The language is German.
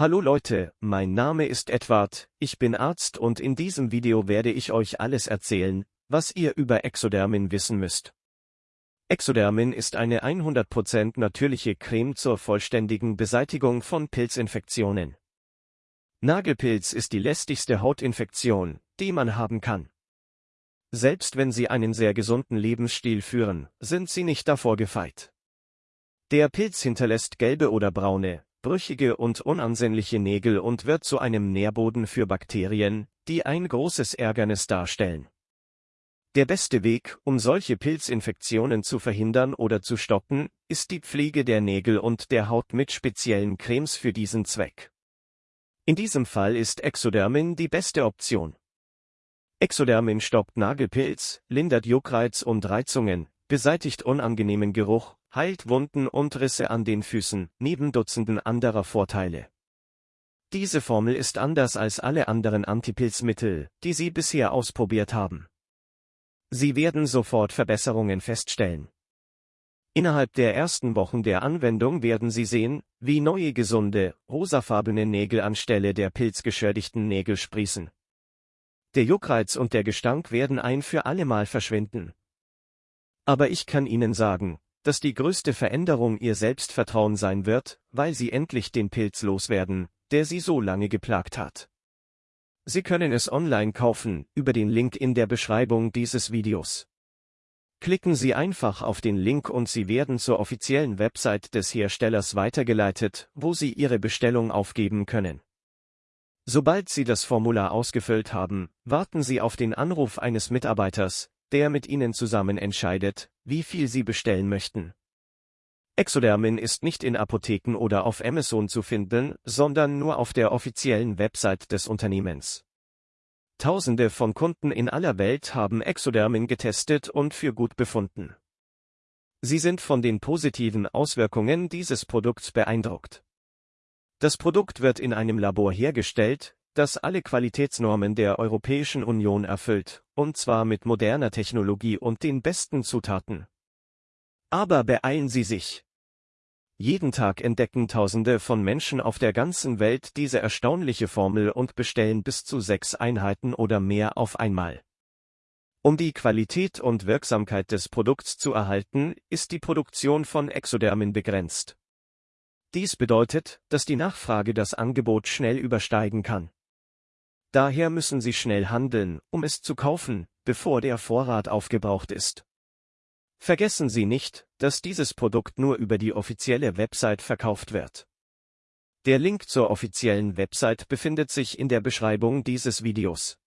Hallo Leute, mein Name ist Edward, ich bin Arzt und in diesem Video werde ich euch alles erzählen, was ihr über Exodermin wissen müsst. Exodermin ist eine 100% natürliche Creme zur vollständigen Beseitigung von Pilzinfektionen. Nagelpilz ist die lästigste Hautinfektion, die man haben kann. Selbst wenn Sie einen sehr gesunden Lebensstil führen, sind Sie nicht davor gefeit. Der Pilz hinterlässt gelbe oder braune, brüchige und unansehnliche Nägel und wird zu einem Nährboden für Bakterien, die ein großes Ärgernis darstellen. Der beste Weg, um solche Pilzinfektionen zu verhindern oder zu stoppen, ist die Pflege der Nägel und der Haut mit speziellen Cremes für diesen Zweck. In diesem Fall ist Exodermin die beste Option. Exodermin stoppt Nagelpilz, lindert Juckreiz und Reizungen, beseitigt unangenehmen Geruch, heilt Wunden und Risse an den Füßen, neben Dutzenden anderer Vorteile. Diese Formel ist anders als alle anderen Antipilzmittel, die Sie bisher ausprobiert haben. Sie werden sofort Verbesserungen feststellen. Innerhalb der ersten Wochen der Anwendung werden Sie sehen, wie neue gesunde, rosafarbene Nägel anstelle der pilzgeschädigten Nägel sprießen. Der Juckreiz und der Gestank werden ein für allemal verschwinden. Aber ich kann Ihnen sagen, dass die größte Veränderung Ihr Selbstvertrauen sein wird, weil Sie endlich den Pilz loswerden, der Sie so lange geplagt hat. Sie können es online kaufen, über den Link in der Beschreibung dieses Videos. Klicken Sie einfach auf den Link und Sie werden zur offiziellen Website des Herstellers weitergeleitet, wo Sie Ihre Bestellung aufgeben können. Sobald Sie das Formular ausgefüllt haben, warten Sie auf den Anruf eines Mitarbeiters, der mit Ihnen zusammen entscheidet, wie viel Sie bestellen möchten. Exodermin ist nicht in Apotheken oder auf Amazon zu finden, sondern nur auf der offiziellen Website des Unternehmens. Tausende von Kunden in aller Welt haben Exodermin getestet und für gut befunden. Sie sind von den positiven Auswirkungen dieses Produkts beeindruckt. Das Produkt wird in einem Labor hergestellt, das alle Qualitätsnormen der Europäischen Union erfüllt, und zwar mit moderner Technologie und den besten Zutaten. Aber beeilen Sie sich. Jeden Tag entdecken Tausende von Menschen auf der ganzen Welt diese erstaunliche Formel und bestellen bis zu sechs Einheiten oder mehr auf einmal. Um die Qualität und Wirksamkeit des Produkts zu erhalten, ist die Produktion von Exodermin begrenzt. Dies bedeutet, dass die Nachfrage das Angebot schnell übersteigen kann. Daher müssen Sie schnell handeln, um es zu kaufen, bevor der Vorrat aufgebraucht ist. Vergessen Sie nicht, dass dieses Produkt nur über die offizielle Website verkauft wird. Der Link zur offiziellen Website befindet sich in der Beschreibung dieses Videos.